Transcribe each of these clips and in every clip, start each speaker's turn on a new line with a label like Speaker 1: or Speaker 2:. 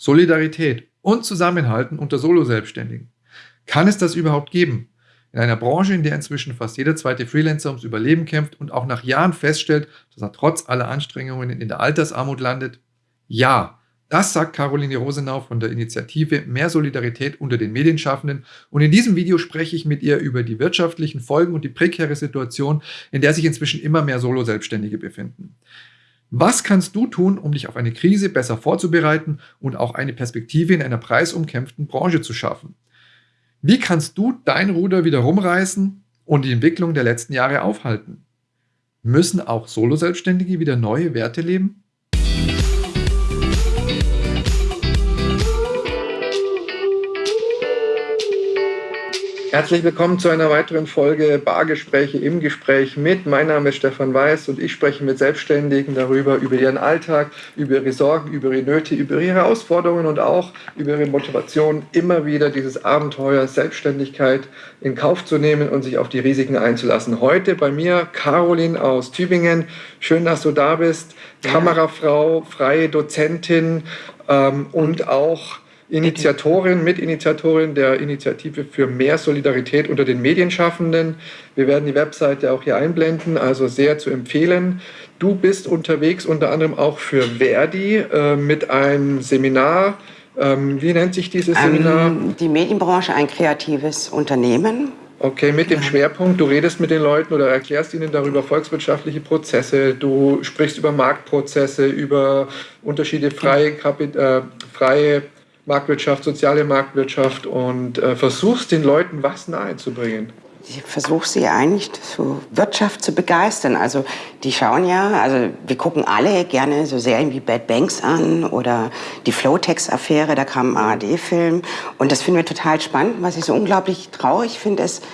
Speaker 1: Solidarität und Zusammenhalten unter Solo-Selbstständigen. Kann es das überhaupt geben? In einer Branche, in der inzwischen fast jeder zweite Freelancer ums Überleben kämpft und auch nach Jahren feststellt, dass er trotz aller Anstrengungen in der Altersarmut landet? Ja, das sagt Caroline Rosenau von der Initiative Mehr Solidarität unter den Medienschaffenden. Und in diesem Video spreche ich mit ihr über die wirtschaftlichen Folgen und die prekäre Situation, in der sich inzwischen immer mehr Solo-Selbstständige befinden. Was kannst du tun, um dich auf eine Krise besser vorzubereiten und auch eine Perspektive in einer preisumkämpften Branche zu schaffen? Wie kannst du dein Ruder wieder rumreißen und die Entwicklung der letzten Jahre aufhalten? Müssen auch Solo-Selbstständige wieder neue Werte leben? Herzlich willkommen zu einer weiteren Folge Bargespräche im Gespräch mit. Mein Name ist Stefan Weiß und ich spreche mit Selbstständigen darüber, über ihren Alltag, über ihre Sorgen, über ihre Nöte, über ihre Herausforderungen und auch über ihre Motivation, immer wieder dieses Abenteuer Selbstständigkeit in Kauf zu nehmen und sich auf die Risiken einzulassen. Heute bei mir Caroline aus Tübingen. Schön, dass du da bist. Kamerafrau, freie Dozentin ähm, und auch Initiatorin, Mitinitiatorin der Initiative für mehr Solidarität unter den Medienschaffenden. Wir werden die Webseite auch hier einblenden, also sehr zu empfehlen. Du bist unterwegs unter anderem auch für Verdi äh, mit einem Seminar. Ähm, wie nennt sich dieses ähm, Seminar?
Speaker 2: die Medienbranche, ein kreatives Unternehmen.
Speaker 1: Okay, mit dem Schwerpunkt, du redest mit den Leuten oder erklärst ihnen darüber volkswirtschaftliche Prozesse, du sprichst über Marktprozesse, über Unterschiede freie, Kapit äh, freie Marktwirtschaft, soziale Marktwirtschaft und äh, versuchst den Leuten was nahezubringen?
Speaker 2: Ich versuche sie eigentlich zur Wirtschaft zu begeistern. Also die schauen ja, also wir gucken alle gerne so Serien wie Bad Banks an oder die Flowtex-Affäre, da kam ein ARD-Film. Und das finden wir total spannend. Was ich so unglaublich traurig finde, ist,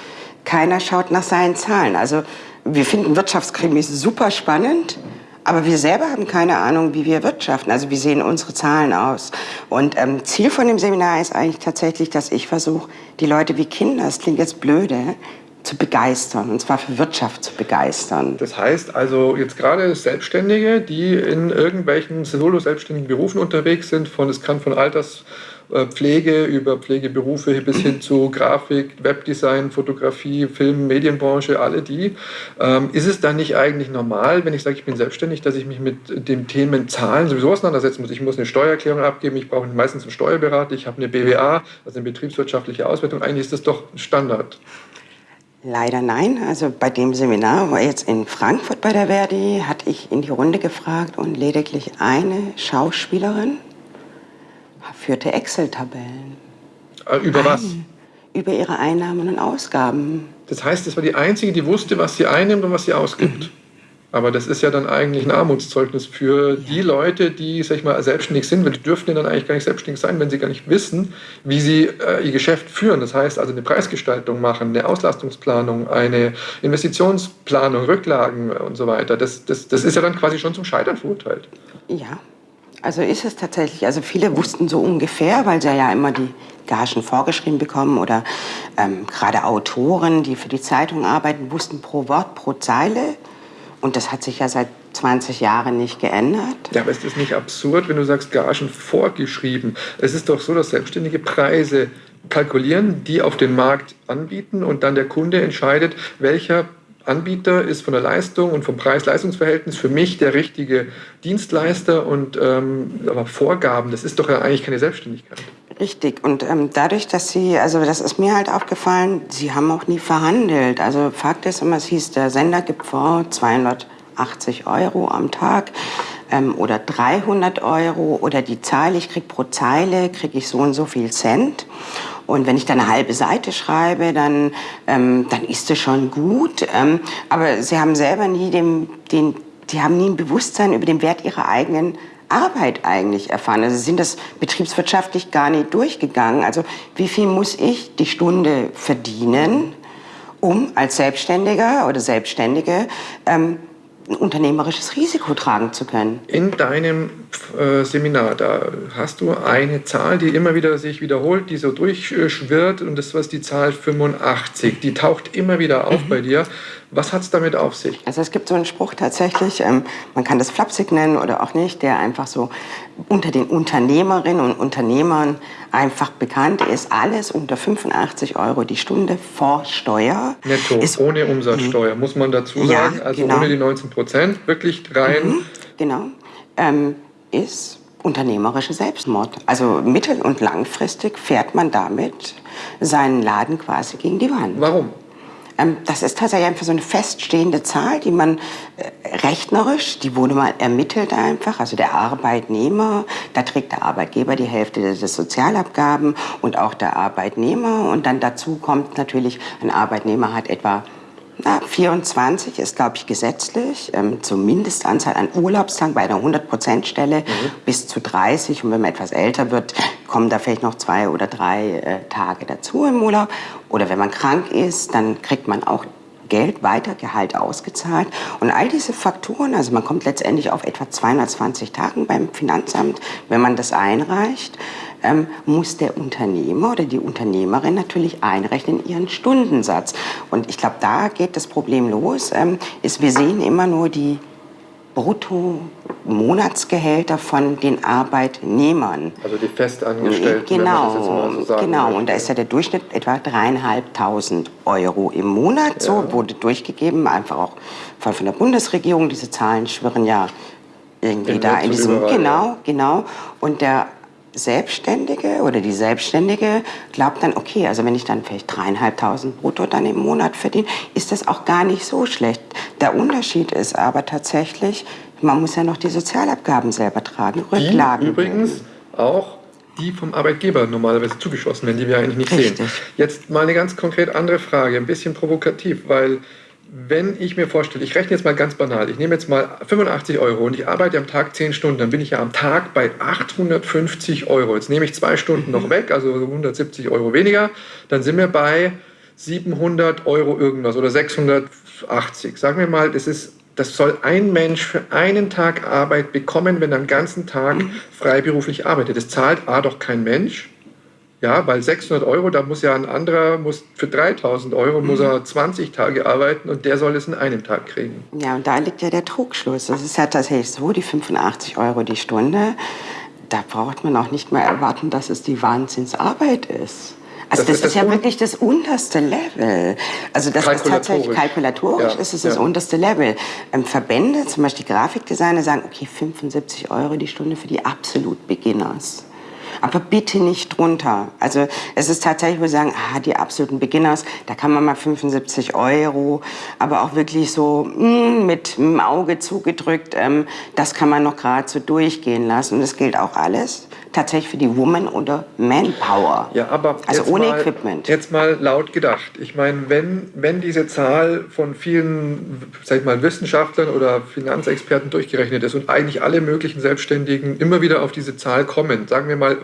Speaker 2: keiner schaut nach seinen Zahlen. Also wir finden Wirtschaftskrimis super spannend. Aber wir selber haben keine Ahnung, wie wir wirtschaften. Also wie sehen unsere Zahlen aus? Und ähm, Ziel von dem Seminar ist eigentlich tatsächlich, dass ich versuche, die Leute wie Kinder, das klingt jetzt blöde, zu begeistern, und zwar für Wirtschaft zu begeistern.
Speaker 1: Das heißt also jetzt gerade Selbstständige, die in irgendwelchen solo-selbstständigen Berufen unterwegs sind, von, es kann von Alters Pflege, über Pflegeberufe bis hin zu Grafik, Webdesign, Fotografie, Film, Medienbranche, alle die. Ähm, ist es dann nicht eigentlich normal, wenn ich sage, ich bin selbstständig, dass ich mich mit den Themen Zahlen sowieso auseinandersetzen muss? Ich muss eine Steuererklärung abgeben, ich brauche meistens einen Steuerberater, ich habe eine BWA, also eine betriebswirtschaftliche Auswertung. Eigentlich ist das doch Standard.
Speaker 2: Leider nein. Also bei dem Seminar, wo jetzt in Frankfurt bei der Verdi, hatte ich in die Runde gefragt und lediglich eine Schauspielerin führte Excel-Tabellen.
Speaker 1: Äh, über was?
Speaker 2: Über ihre Einnahmen und Ausgaben.
Speaker 1: Das heißt, das war die Einzige, die wusste, was sie einnimmt und was sie ausgibt. Mhm. Aber das ist ja dann eigentlich ein Armutszeugnis für ja. die Leute, die, sag ich mal, selbstständig sind, weil die dürften ja dann eigentlich gar nicht selbstständig sein, wenn sie gar nicht wissen, wie sie äh, ihr Geschäft führen. Das heißt also eine Preisgestaltung machen, eine Auslastungsplanung, eine Investitionsplanung, Rücklagen und so weiter. Das, das, das ist ja dann quasi schon zum Scheitern verurteilt.
Speaker 2: Ja, also ist es tatsächlich. Also viele wussten so ungefähr, weil sie ja immer die Gagen vorgeschrieben bekommen oder ähm, gerade Autoren, die für die Zeitung arbeiten, wussten pro Wort, pro Zeile. Und das hat sich ja seit 20 Jahren nicht geändert.
Speaker 1: Ja, aber ist das nicht absurd, wenn du sagst, Gagen vorgeschrieben? Es ist doch so, dass selbstständige Preise kalkulieren, die auf den Markt anbieten und dann der Kunde entscheidet, welcher Anbieter ist von der Leistung und vom Preis-Leistungs-Verhältnis für mich der richtige Dienstleister und ähm, aber Vorgaben, das ist doch ja eigentlich keine Selbstständigkeit.
Speaker 2: Richtig. Und ähm, dadurch, dass Sie, also das ist mir halt aufgefallen, Sie haben auch nie verhandelt. Also Fakt ist immer, es hieß, der Sender gibt vor 280 Euro am Tag ähm, oder 300 Euro oder die Zahl, ich kriege pro Zeile, kriege ich so und so viel Cent. Und wenn ich dann eine halbe Seite schreibe, dann, ähm, dann ist das schon gut. Ähm, aber sie haben selber nie den, den, die haben nie ein Bewusstsein über den Wert ihrer eigenen Arbeit eigentlich erfahren. Also sie sind das betriebswirtschaftlich gar nicht durchgegangen. Also wie viel muss ich die Stunde verdienen, um als Selbstständiger oder Selbstständige ähm, unternehmerisches Risiko tragen zu können.
Speaker 1: In deinem äh, Seminar, da hast du eine Zahl, die immer wieder sich wiederholt, die so durchschwirrt und das war die Zahl 85. Die taucht immer wieder auf mhm. bei dir. Was hat es damit auf sich?
Speaker 2: Also es gibt so einen Spruch tatsächlich, ähm, man kann das flapsig nennen oder auch nicht, der einfach so unter den Unternehmerinnen und Unternehmern einfach bekannt ist. Alles unter 85 Euro die Stunde vor Steuer.
Speaker 1: Netto, ist, ohne Umsatzsteuer, mhm. muss man dazu sagen. Ja, also genau. ohne die 19 Prozent, wirklich rein. Mhm,
Speaker 2: genau. Ähm, ist unternehmerische Selbstmord. Also mittel- und langfristig fährt man damit seinen Laden quasi gegen die Wand.
Speaker 1: Warum?
Speaker 2: Ähm, das ist tatsächlich einfach so eine feststehende Zahl, die man äh, rechnerisch, die wurde mal ermittelt einfach, also der Arbeitnehmer, da trägt der Arbeitgeber die Hälfte des Sozialabgaben und auch der Arbeitnehmer. Und dann dazu kommt natürlich, ein Arbeitnehmer hat etwa na, 24 ist, glaube ich, gesetzlich, ähm, zur Mindestanzahl an Urlaubstagen bei einer 100-Prozent-Stelle mhm. bis zu 30. Und wenn man etwas älter wird, kommen da vielleicht noch zwei oder drei äh, Tage dazu im Urlaub. Oder wenn man krank ist, dann kriegt man auch Geld weiter, Gehalt ausgezahlt. Und all diese Faktoren, also man kommt letztendlich auf etwa 220 Tagen beim Finanzamt, wenn man das einreicht ähm, muss der Unternehmer oder die Unternehmerin natürlich einrechnen ihren Stundensatz. Und ich glaube, da geht das Problem los. Ähm, ist, wir sehen immer nur die Brutto-Monatsgehälter von den Arbeitnehmern.
Speaker 1: Also die Festangestellten.
Speaker 2: Genau, so genau. Möchte. Und da ist ja der Durchschnitt etwa dreieinhalbtausend Euro im Monat. So ja. wurde durchgegeben, einfach auch von der Bundesregierung. Diese Zahlen schwirren ja irgendwie in da in diesem. Überall, genau, ja. genau. Und der Selbstständige oder die Selbstständige glaubt dann, okay, also wenn ich dann vielleicht dreieinhalbtausend brutto dann im Monat verdiene, ist das auch gar nicht so schlecht. Der Unterschied ist aber tatsächlich, man muss ja noch die Sozialabgaben selber tragen,
Speaker 1: Rücklagen. Die übrigens auch die vom Arbeitgeber normalerweise zugeschossen werden, die wir eigentlich nicht Richtig. sehen. Jetzt mal eine ganz konkret andere Frage, ein bisschen provokativ, weil wenn ich mir vorstelle, ich rechne jetzt mal ganz banal, ich nehme jetzt mal 85 Euro und ich arbeite am Tag 10 Stunden, dann bin ich ja am Tag bei 850 Euro. Jetzt nehme ich zwei Stunden noch weg, also 170 Euro weniger, dann sind wir bei 700 Euro irgendwas oder 680. Sagen wir mal, das ist das soll ein Mensch für einen Tag Arbeit bekommen, wenn er den ganzen Tag mhm. freiberuflich arbeitet. Das zahlt A doch kein Mensch. Ja, weil 600 Euro, da muss ja ein anderer, muss für 3000 Euro muss er 20 Tage arbeiten und der soll es in einem Tag kriegen.
Speaker 2: Ja, und da liegt ja der Trugschluss. Das ist ja tatsächlich so, die 85 Euro die Stunde, da braucht man auch nicht mehr erwarten, dass es die Wahnsinnsarbeit ist. Also das, das ist, das ja wirklich das unterste Level. Also das ist tatsächlich kalkulatorisch, ja, ist es das ja. unterste Level. Ähm, Verbände, zum Beispiel Grafikdesigner, sagen, okay, 75 Euro die Stunde für die absolut Beginners aber bitte nicht drunter. Also es ist tatsächlich, wo wir sagen, ah, die absoluten Beginners, da kann man mal 75 Euro, aber auch wirklich so mh, hm, mit dem Auge zugedrückt, ähm, das kann man noch gerade so durchgehen lassen. Und das gilt auch alles tatsächlich für die Woman oder Manpower.
Speaker 1: Ja, aber also ohne mal, Equipment. Jetzt mal laut gedacht. Ich meine, wenn, wenn diese Zahl von vielen, sag ich mal, Wissenschaftlern oder Finanzexperten durchgerechnet ist und eigentlich alle möglichen Selbstständigen immer wieder auf diese Zahl kommen, sagen wir mal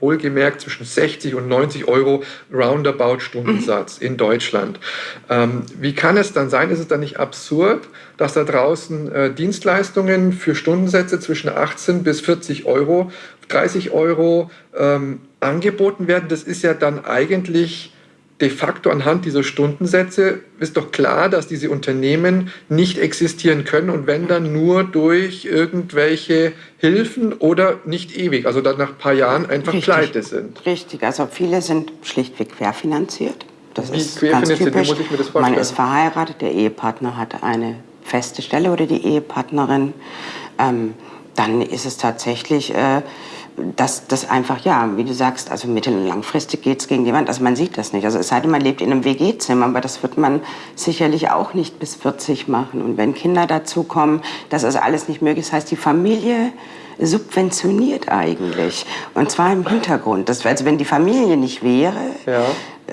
Speaker 1: wohlgemerkt zwischen 60 und 90 Euro Roundabout Stundensatz mhm. in Deutschland. Ähm, wie kann es dann sein, ist es dann nicht absurd, dass da draußen äh, Dienstleistungen für Stundensätze zwischen 18 bis 40 Euro 30 Euro ähm, angeboten werden, das ist ja dann eigentlich de facto anhand dieser Stundensätze, ist doch klar, dass diese Unternehmen nicht existieren können und wenn dann nur durch irgendwelche Hilfen oder nicht ewig, also dann nach ein paar Jahren einfach Richtig. pleite sind.
Speaker 2: Richtig, also viele sind schlichtweg querfinanziert. Das Wie ist ganz typisch. Muss ich mir das vorstellen? Man ist verheiratet, der Ehepartner hat eine feste Stelle oder die Ehepartnerin. Ähm, dann ist es tatsächlich... Äh, dass das einfach, ja, wie du sagst, also mittel- und langfristig geht es gegen die Wand. Also man sieht das nicht. Also es sei denn, man lebt in einem WG-Zimmer, aber das wird man sicherlich auch nicht bis 40 machen. Und wenn Kinder dazu kommen, das ist alles nicht möglich. Das heißt, die Familie subventioniert eigentlich. Und zwar im Hintergrund. Das, also wenn die Familie nicht wäre, ja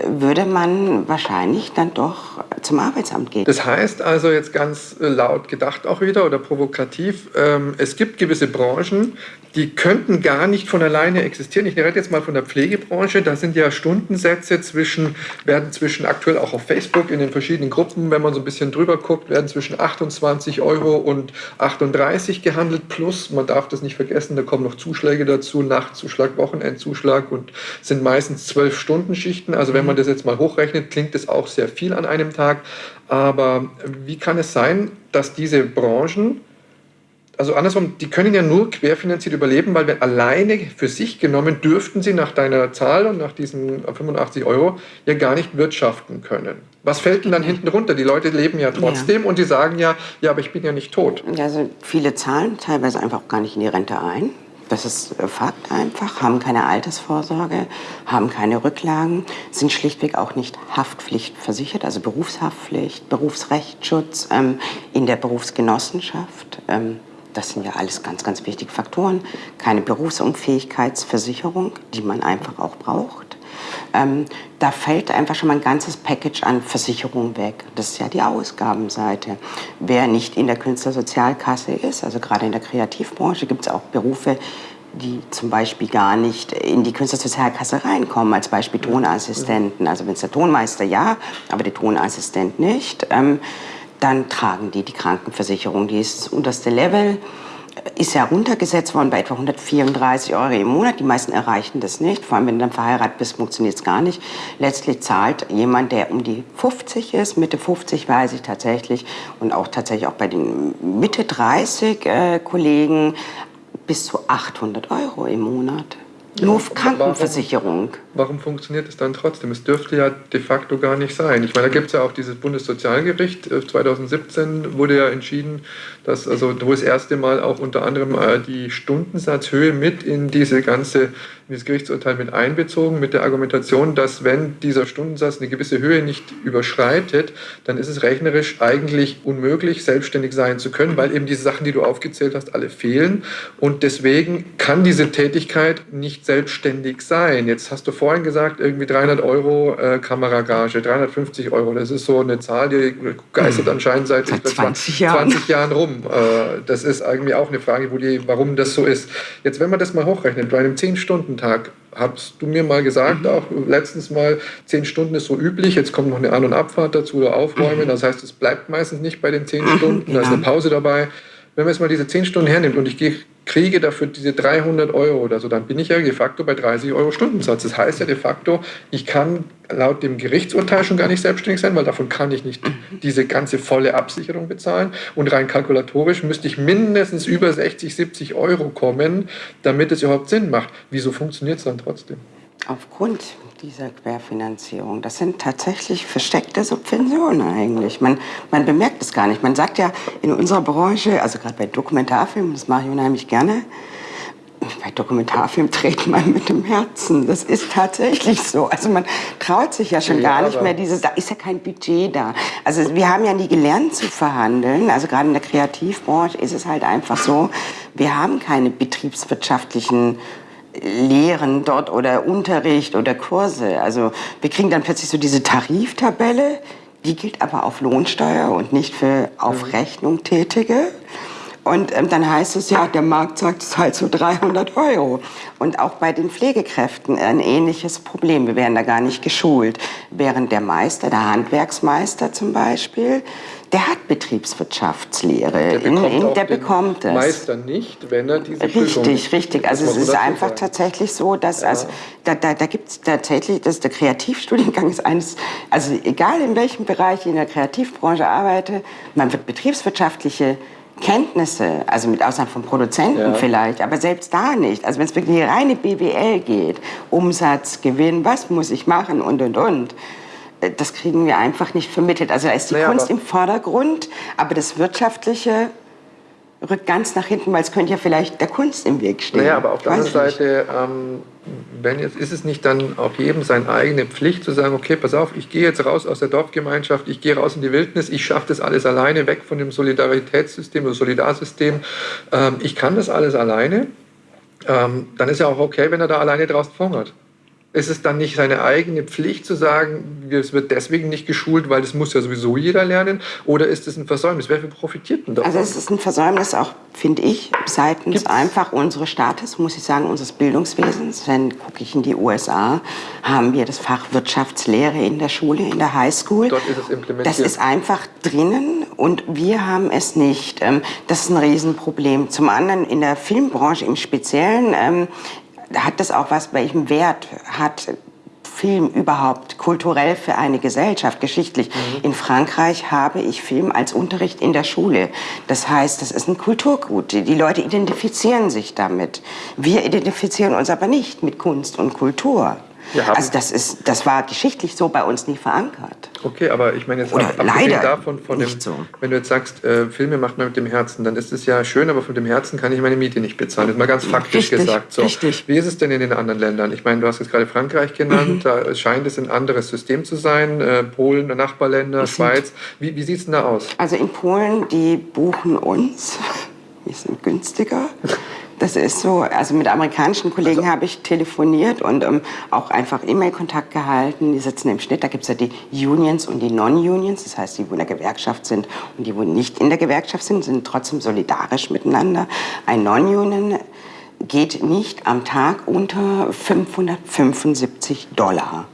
Speaker 2: würde man wahrscheinlich dann doch zum Arbeitsamt gehen.
Speaker 1: Das heißt also jetzt ganz äh, laut gedacht auch wieder oder provokativ, ähm, es gibt gewisse Branchen, die könnten gar nicht von alleine existieren. Ich rede jetzt mal von der Pflegebranche. Da sind ja Stundensätze zwischen, werden zwischen aktuell auch auf Facebook in den verschiedenen Gruppen, wenn man so ein bisschen drüber guckt, werden zwischen 28 Euro und 38 gehandelt. Plus, man darf das nicht vergessen, da kommen noch Zuschläge dazu, Nachtzuschlag, Wochenendzuschlag und sind meistens zwölf Stunden Schichten. Also wenn man das jetzt mal hochrechnet, klingt das auch sehr viel an einem Tag. Aber wie kann es sein, dass diese Branchen also andersrum, die können ja nur querfinanziert überleben, weil wenn alleine für sich genommen dürften sie nach deiner Zahl und nach diesen 85 Euro ja gar nicht wirtschaften können. Was fällt denn dann hinten runter? Die Leute leben ja trotzdem ja. und die sagen ja, ja, aber ich bin ja nicht tot.
Speaker 2: Also viele zahlen teilweise einfach gar nicht in die Rente ein. Das ist Fakt einfach, haben keine Altersvorsorge, haben keine Rücklagen, sind schlichtweg auch nicht haftpflichtversichert, also Berufshaftpflicht, Berufsrechtsschutz ähm, in der Berufsgenossenschaft. Ähm, das sind ja alles ganz, ganz wichtige Faktoren. Keine Berufsunfähigkeitsversicherung, die man einfach auch braucht. Ähm, da fällt einfach schon mal ein ganzes Package an Versicherungen weg. Das ist ja die Ausgabenseite. Wer nicht in der Künstlersozialkasse ist, also gerade in der Kreativbranche, gibt es auch Berufe, die zum Beispiel gar nicht in die Künstlersozialkasse reinkommen, als Beispiel Tonassistenten. Also wenn es der Tonmeister ja, aber der Tonassistent nicht. Ähm, dann tragen die die Krankenversicherung. Die ist das unterste Level, ist ja runtergesetzt worden bei etwa 134 Euro im Monat. Die meisten erreichen das nicht. Vor allem, wenn du dann verheiratet bist, funktioniert es gar nicht. Letztlich zahlt jemand, der um die 50 ist, Mitte 50 weiß ich tatsächlich, und auch tatsächlich auch bei den Mitte 30 äh, Kollegen, bis zu 800 Euro im Monat. Nur Krankenversicherung.
Speaker 1: Warum, funktioniert es dann trotzdem? Es dürfte ja de facto gar nicht sein. Ich meine, da gibt es ja auch dieses Bundessozialgericht. 2017 äh, wurde ja entschieden, dass, also, wo das erste Mal auch unter anderem äh, die Stundensatzhöhe mit in diese ganze in das Gerichtsurteil mit einbezogen, mit der Argumentation, dass wenn dieser Stundensatz eine gewisse Höhe nicht überschreitet, dann ist es rechnerisch eigentlich unmöglich, selbstständig sein zu können, weil eben diese Sachen, die du aufgezählt hast, alle fehlen. Und deswegen kann diese Tätigkeit nicht selbstständig sein. Jetzt hast du vorhin gesagt, irgendwie 300 Euro äh, Kameragage, 350 Euro. Das ist so eine Zahl, die geistert hm. anscheinend seit,
Speaker 2: seit 20, Jahren.
Speaker 1: 20 Jahren rum. Äh, das ist irgendwie auch eine Frage, wo die, warum das so ist. Jetzt, wenn man das mal hochrechnet, bei einem 10-Stunden-Tag hast du mir mal gesagt, mhm. auch letztens mal, 10 Stunden ist so üblich, jetzt kommt noch eine An- und Abfahrt dazu oder Aufräumen. Mhm. Das heißt, es bleibt meistens nicht bei den 10 mhm. Stunden, da ist eine Pause dabei. Wenn man jetzt mal diese 10 Stunden hernimmt und ich kriege dafür diese 300 Euro oder so, dann bin ich ja de facto bei 30 Euro Stundensatz. Das heißt ja de facto, ich kann laut dem Gerichtsurteil schon gar nicht selbstständig sein, weil davon kann ich nicht diese ganze volle Absicherung bezahlen. Und rein kalkulatorisch müsste ich mindestens über 60, 70 Euro kommen, damit es überhaupt Sinn macht. Wieso funktioniert es dann trotzdem?
Speaker 2: Aufgrund dieser Querfinanzierung, das sind tatsächlich versteckte Subventionen eigentlich. Man, man bemerkt es gar nicht. Man sagt ja in unserer Branche, also gerade bei Dokumentarfilmen, das mache ich unheimlich gerne, bei Dokumentarfilmen dreht man mit dem Herzen. Das ist tatsächlich so. Also man traut sich ja schon ja, gar nicht mehr dieses, da ist ja kein Budget da. Also wir haben ja nie gelernt zu verhandeln. Also gerade in der Kreativbranche ist es halt einfach so, wir haben keine betriebswirtschaftlichen Lehren dort oder Unterricht oder Kurse. Also wir kriegen dann plötzlich so diese Tariftabelle, die gilt aber auf Lohnsteuer und nicht für auf mhm. Rechnung Tätige. Und ähm, dann heißt es ja, der Markt sagt, es halt so 300 Euro. Und auch bei den Pflegekräften ein ähnliches Problem. Wir werden da gar nicht geschult. Während der Meister, der Handwerksmeister zum Beispiel, der hat Betriebswirtschaftslehre.
Speaker 1: Der bekommt, in, in, der bekommt es. Meister nicht, wenn er diese
Speaker 2: Richtig, Prüfung richtig. Also es ist einfach sein. tatsächlich so, dass ja. also, da, da, da gibt es tatsächlich, dass der Kreativstudiengang ist eines, also egal in welchem Bereich ich in der Kreativbranche arbeite, man wird betriebswirtschaftliche Kenntnisse, also mit Ausnahme von Produzenten ja. vielleicht, aber selbst da nicht. Also wenn es wirklich reine BWL geht, Umsatz, Gewinn, was muss ich machen und und und das kriegen wir einfach nicht vermittelt. Also da ist die naja, Kunst im Vordergrund, aber das Wirtschaftliche rückt ganz nach hinten, weil es könnte ja vielleicht der Kunst im Weg stehen.
Speaker 1: Naja, aber auf der anderen Seite, ähm, wenn jetzt, ist es nicht dann auch jedem seine eigene Pflicht zu sagen, okay, pass auf, ich gehe jetzt raus aus der Dorfgemeinschaft, ich gehe raus in die Wildnis, ich schaffe das alles alleine, weg von dem Solidaritätssystem oder Solidarsystem. Ähm, ich kann das alles alleine. Ähm, dann ist ja auch okay, wenn er da alleine draußen verhungert ist es dann nicht seine eigene Pflicht zu sagen, es wird deswegen nicht geschult, weil das muss ja sowieso jeder lernen? Oder ist es ein Versäumnis? Wer profitiert denn davon?
Speaker 2: Also es ist ein Versäumnis auch, finde ich, seitens Gibt's? einfach unseres Staates, muss ich sagen, unseres Bildungswesens. Wenn gucke ich in die USA, haben wir das Fach Wirtschaftslehre in der Schule, in der Highschool.
Speaker 1: Dort ist es implementiert.
Speaker 2: Das ist einfach drinnen und wir haben es nicht. Ähm, das ist ein Riesenproblem. Zum anderen in der Filmbranche im Speziellen ähm, hat das auch was, welchen Wert hat Film überhaupt kulturell für eine Gesellschaft, geschichtlich. Mhm. In Frankreich habe ich Film als Unterricht in der Schule. Das heißt, das ist ein Kulturgut. Die Leute identifizieren sich damit. Wir identifizieren uns aber nicht mit Kunst und Kultur. Also das, ist, das war geschichtlich so bei uns nie verankert.
Speaker 1: Okay, aber ich meine jetzt
Speaker 2: Oder
Speaker 1: ab,
Speaker 2: leider
Speaker 1: davon, von dem, so. wenn du jetzt sagst, äh, Filme macht man mit dem Herzen, dann ist es ja schön, aber von dem Herzen kann ich meine Miete nicht bezahlen. Das ist mal ganz faktisch
Speaker 2: richtig,
Speaker 1: gesagt. So.
Speaker 2: Richtig.
Speaker 1: Wie ist es denn in den anderen Ländern? Ich meine, du hast jetzt gerade Frankreich genannt, mhm. da scheint es ein anderes System zu sein. Äh, Polen, Nachbarländer, ich Schweiz. Wie, wie sieht es denn da aus?
Speaker 2: Also in Polen, die buchen uns. Wir sind günstiger. Das ist so, also mit amerikanischen Kollegen also, habe ich telefoniert und ähm, auch einfach E-Mail-Kontakt gehalten. Die sitzen im Schnitt, da gibt es ja die Unions und die Non-Unions, das heißt, die, wo in der Gewerkschaft sind und die, wo nicht in der Gewerkschaft sind, sind trotzdem solidarisch miteinander. Ein Non-Union geht nicht am Tag unter 575 Dollar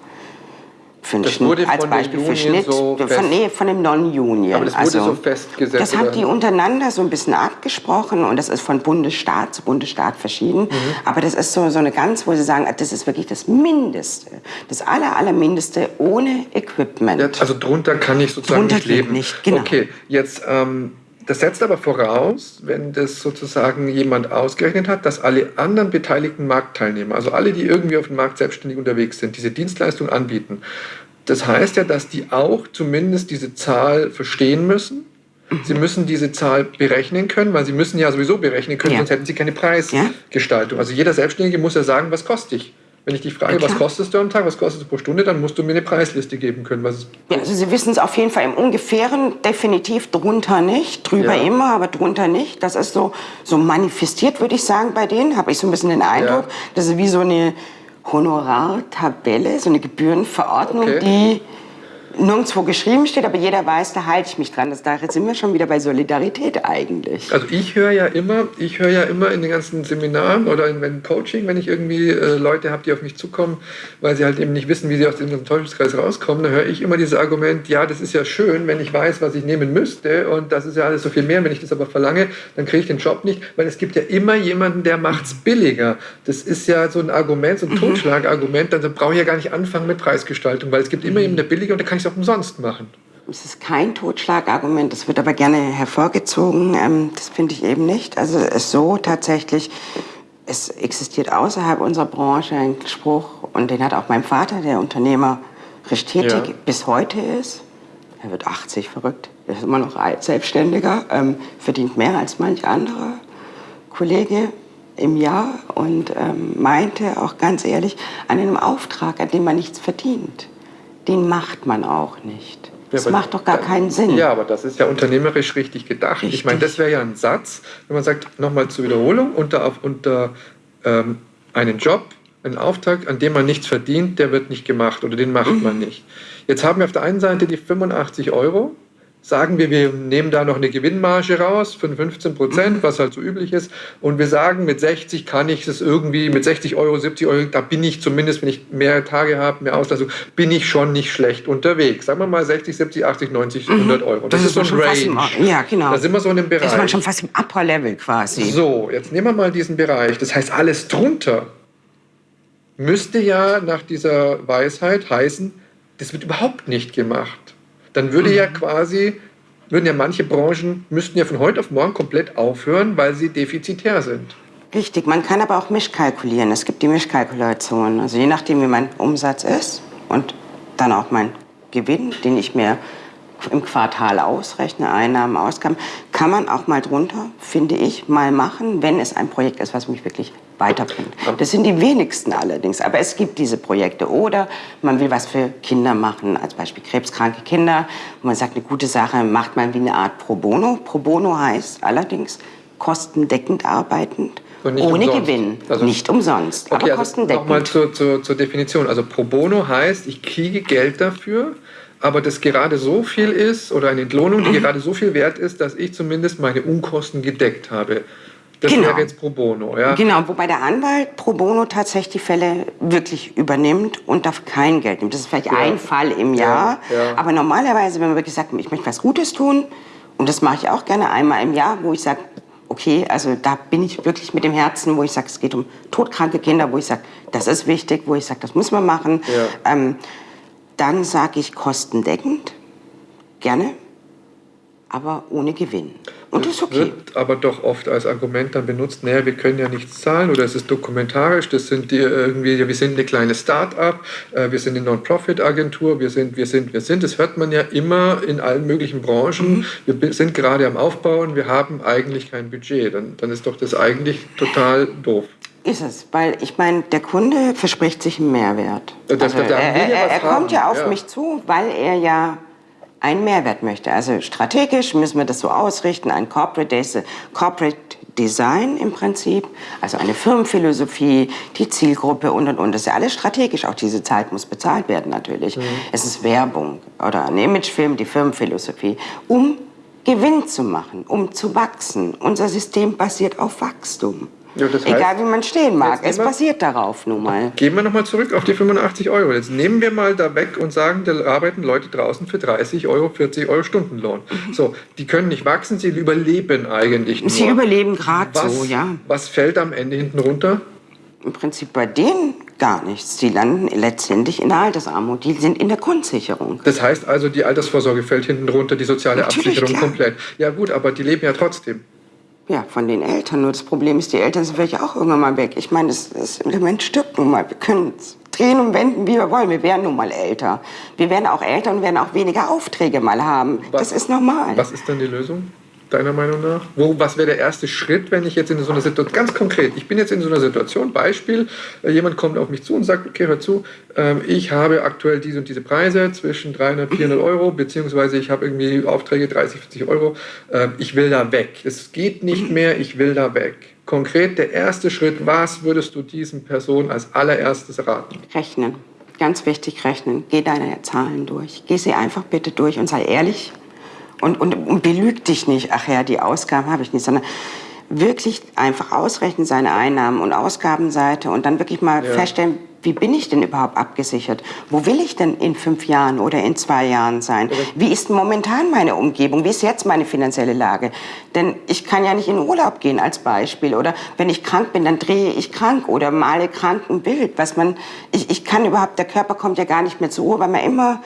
Speaker 2: für
Speaker 1: das wurde
Speaker 2: als Beispiel für Schnitt.
Speaker 1: So
Speaker 2: von, nee, von dem Non-Union.
Speaker 1: Aber das wurde also, so festgesetzt.
Speaker 2: Das haben die untereinander so ein bisschen abgesprochen und das ist von Bundesstaat zu Bundesstaat verschieden. Mhm. Aber das ist so, so eine ganz, wo sie sagen, das ist wirklich das Mindeste, das aller, allermindeste ohne Equipment. Ja,
Speaker 1: also drunter kann ich sozusagen
Speaker 2: drunter
Speaker 1: nicht leben.
Speaker 2: Nicht, genau.
Speaker 1: Okay, jetzt... Ähm, das setzt aber voraus, wenn das sozusagen jemand ausgerechnet hat, dass alle anderen beteiligten Marktteilnehmer, also alle, die irgendwie auf dem Markt selbstständig unterwegs sind, diese Dienstleistung anbieten. Das heißt ja, dass die auch zumindest diese Zahl verstehen müssen. Sie müssen diese Zahl berechnen können, weil sie müssen ja sowieso berechnen können, ja. sonst hätten sie keine Preisgestaltung. Also jeder Selbstständige muss ja sagen, was kostet ich. Wenn ich dich frage, was kostest du am Tag, was kostet du pro Stunde, dann musst du mir eine Preisliste geben können. Was
Speaker 2: ja, also Sie wissen es auf jeden Fall im Ungefähren, definitiv drunter nicht, drüber ja. immer, aber drunter nicht. Das ist so, so manifestiert, würde ich sagen, bei denen, habe ich so ein bisschen den Eindruck. Ja. Das ist wie so eine Honorartabelle, so eine Gebührenverordnung, okay. die nirgendwo geschrieben steht, aber jeder weiß, da halte ich mich dran. Das, da sind wir schon wieder bei Solidarität eigentlich.
Speaker 1: Also ich höre ja immer, ich höre ja immer in den ganzen Seminaren oder in, in Coaching, wenn ich irgendwie äh, Leute habe, die auf mich zukommen, weil sie halt eben nicht wissen, wie sie aus diesem Teufelskreis rauskommen, dann höre ich immer dieses Argument, ja, das ist ja schön, wenn ich weiß, was ich nehmen müsste und das ist ja alles so viel mehr. Wenn ich das aber verlange, dann kriege ich den Job nicht, weil es gibt ja immer jemanden, der es billiger. Das ist ja so ein Argument, so ein mhm. Totschlagargument, dann brauche ich ja gar nicht anfangen mit Preisgestaltung, weil es gibt immer jemanden, der billiger und da kann ich es auch umsonst machen.
Speaker 2: Es ist kein Totschlagargument, das wird aber gerne hervorgezogen. Ähm, das finde ich eben nicht. Also es so tatsächlich, es existiert außerhalb unserer Branche ein Spruch, und den hat auch mein Vater, der Unternehmer, tätig ja. bis heute ist. Er wird 80, verrückt. Er ist immer noch Selbstständiger, ähm, verdient mehr als manch anderer Kollege im Jahr und ähm, meinte auch ganz ehrlich, an einem Auftrag, an dem man nichts verdient den macht man auch nicht. Das ja, macht doch gar keinen Sinn.
Speaker 1: Ja, aber das ist ja unternehmerisch richtig gedacht. Richtig. Ich meine, das wäre ja ein Satz, wenn man sagt, nochmal zur Wiederholung, unter, unter ähm, einen Job, einen Auftrag, an dem man nichts verdient, der wird nicht gemacht oder den macht mhm. man nicht. Jetzt haben wir auf der einen Seite die 85 Euro sagen wir, wir nehmen da noch eine Gewinnmarge raus von 15 Prozent, was halt so üblich ist. Und wir sagen, mit 60 kann ich es irgendwie, mit 60 Euro, 70 Euro, da bin ich zumindest, wenn ich mehr Tage habe, mehr Auslastung, bin ich schon nicht schlecht unterwegs. Sagen wir mal 60, 70, 80, 90, 100 Euro.
Speaker 2: Das, das ist so ein Range. Ja, genau.
Speaker 1: Da sind wir so in dem Bereich. Da
Speaker 2: ist man schon fast im Upper Level quasi.
Speaker 1: So, jetzt nehmen wir mal diesen Bereich. Das heißt, alles drunter müsste ja nach dieser Weisheit heißen, das wird überhaupt nicht gemacht dann würde mhm. ja quasi, würden ja manche Branchen, müssten ja von heute auf morgen komplett aufhören, weil sie defizitär sind.
Speaker 2: Richtig, man kann aber auch mischkalkulieren. Es gibt die Mischkalkulation. Also je nachdem, wie mein Umsatz ist und dann auch mein Gewinn, den ich mir im Quartal ausrechne, Einnahmen, Ausgaben, kann man auch mal drunter, finde ich, mal machen, wenn es ein Projekt ist, was mich wirklich weiterbringt. Das sind die wenigsten allerdings, aber es gibt diese Projekte. Oder man will was für Kinder machen, als Beispiel krebskranke Kinder. Und man sagt, eine gute Sache macht man wie eine Art Pro Bono. Pro Bono heißt allerdings kostendeckend arbeitend. Ohne umsonst. Gewinn, also, nicht umsonst,
Speaker 1: okay, aber also kostendeckend. Nochmal zur, zur, zur Definition. Also Pro Bono heißt, ich kriege Geld dafür, aber das gerade so viel ist oder eine Entlohnung, die mhm. gerade so viel wert ist, dass ich zumindest meine Unkosten gedeckt habe. Das genau. wäre jetzt pro bono, ja?
Speaker 2: Genau, wobei der Anwalt pro bono tatsächlich die Fälle wirklich übernimmt und dafür kein Geld nimmt. Das ist vielleicht ja. ein Fall im Jahr. Ja, ja. Aber normalerweise, wenn man wirklich sagt, ich möchte was Gutes tun, und das mache ich auch gerne einmal im Jahr, wo ich sage, okay, also da bin ich wirklich mit dem Herzen, wo ich sage, es geht um todkranke Kinder, wo ich sage, das ist wichtig, wo ich sage, das muss man machen. Ähm, dann sage ich kostendeckend, gerne, aber ohne Gewinn.
Speaker 1: Und das ist okay. wird aber doch oft als Argument dann benutzt, naja, wir können ja nichts zahlen oder es ist dokumentarisch, das sind die irgendwie, wir sind eine kleine Start-up, äh, wir sind eine Non-Profit-Agentur, wir sind, wir sind, wir sind. Das hört man ja immer in allen möglichen Branchen. Mhm. Wir sind gerade am Aufbauen, wir haben eigentlich kein Budget. Dann, dann ist doch das eigentlich total doof.
Speaker 2: Ist es, weil ich meine, der Kunde verspricht sich einen Mehrwert. Das, also, er, er, er kommt ja auf ja. mich zu, weil er ja einen Mehrwert möchte. Also strategisch müssen wir das so ausrichten, ein Corporate, Corporate Design im Prinzip, also eine Firmenphilosophie, die Zielgruppe und und und. Das ist ja alles strategisch. Auch diese Zeit muss bezahlt werden natürlich. Mhm. Es ist Werbung oder ein Imagefilm, die Firmenphilosophie, um Gewinn zu machen, um zu wachsen. Unser System basiert auf Wachstum. Ja, das heißt, Egal wie man stehen mag, es basiert darauf nun mal.
Speaker 1: Gehen wir nochmal zurück auf die 85 Euro. Jetzt nehmen wir mal da weg und sagen, da arbeiten Leute draußen für 30 Euro, 40 Euro Stundenlohn. So, die können nicht wachsen, sie überleben eigentlich nur.
Speaker 2: Sie überleben gerade so, ja.
Speaker 1: Was fällt am Ende hinten runter?
Speaker 2: Im Prinzip bei denen gar nichts. Die landen letztendlich in der Altersarmut. Die sind in der Grundsicherung.
Speaker 1: Das heißt also, die Altersvorsorge fällt hinten runter, die soziale Natürlich, Absicherung klar. komplett. Ja gut, aber die leben ja trotzdem.
Speaker 2: Ja, von den Eltern. Nur das Problem ist, die Eltern sind vielleicht auch irgendwann mal weg. Ich meine, das, das Element stirbt nun mal. Wir können drehen und wenden, wie wir wollen. Wir werden nun mal älter. Wir werden auch älter und werden auch weniger Aufträge mal haben. Was, das ist normal.
Speaker 1: Was ist dann die Lösung? Deiner Meinung nach? Wo, was wäre der erste Schritt, wenn ich jetzt in so einer Situation, ganz konkret, ich bin jetzt in so einer Situation, Beispiel, äh, jemand kommt auf mich zu und sagt, okay, hör zu, ähm, ich habe aktuell diese und diese Preise zwischen 300, 400 Euro, beziehungsweise ich habe irgendwie Aufträge 30, 40 Euro, ähm, ich will da weg. Es geht nicht mehr, ich will da weg. Konkret der erste Schritt, was würdest du diesen Personen als allererstes raten?
Speaker 2: Rechnen. Ganz wichtig, rechnen. Geh deine Zahlen durch. Geh sie einfach bitte durch und sei ehrlich und, und, und belüg dich nicht, ach ja, die Ausgaben habe ich nicht, sondern wirklich einfach ausrechnen seine Einnahmen und Ausgabenseite und dann wirklich mal ja. feststellen, wie bin ich denn überhaupt abgesichert? Wo will ich denn in fünf Jahren oder in zwei Jahren sein? Wie ist momentan meine Umgebung? Wie ist jetzt meine finanzielle Lage? Denn ich kann ja nicht in Urlaub gehen als Beispiel. Oder wenn ich krank bin, dann drehe ich krank oder male Krankenbild. Was man, ich, ich kann überhaupt, der Körper kommt ja gar nicht mehr zur Ruhe, weil man immer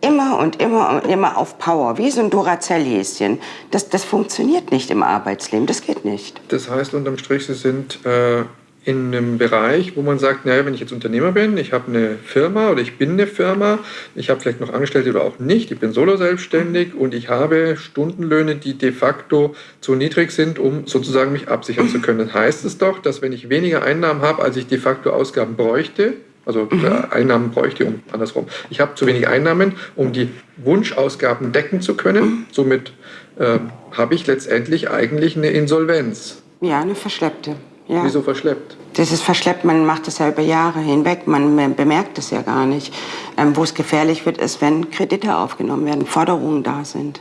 Speaker 2: immer und immer und immer auf Power, wie so ein Duracell-Häschen. Das, das funktioniert nicht im Arbeitsleben, das geht nicht.
Speaker 1: Das heißt, unterm Strich, Sie sind äh, in einem Bereich, wo man sagt, naja, wenn ich jetzt Unternehmer bin, ich habe eine Firma oder ich bin eine Firma, ich habe vielleicht noch Angestellte oder auch nicht, ich bin solo selbstständig und ich habe Stundenlöhne, die de facto zu niedrig sind, um sozusagen mich absichern zu können. Dann heißt es doch, dass wenn ich weniger Einnahmen habe, als ich de facto Ausgaben bräuchte, also mhm. Einnahmen bräuchte ich um andersrum. Ich habe zu wenig Einnahmen, um die Wunschausgaben decken zu können. Mhm. Somit äh, habe ich letztendlich eigentlich eine Insolvenz.
Speaker 2: Ja, eine verschleppte.
Speaker 1: Ja. Wieso verschleppt?
Speaker 2: Das ist verschleppt, man macht das ja über Jahre hinweg, man bemerkt es ja gar nicht. Ähm, Wo es gefährlich wird, ist, wenn Kredite aufgenommen werden, Forderungen da sind.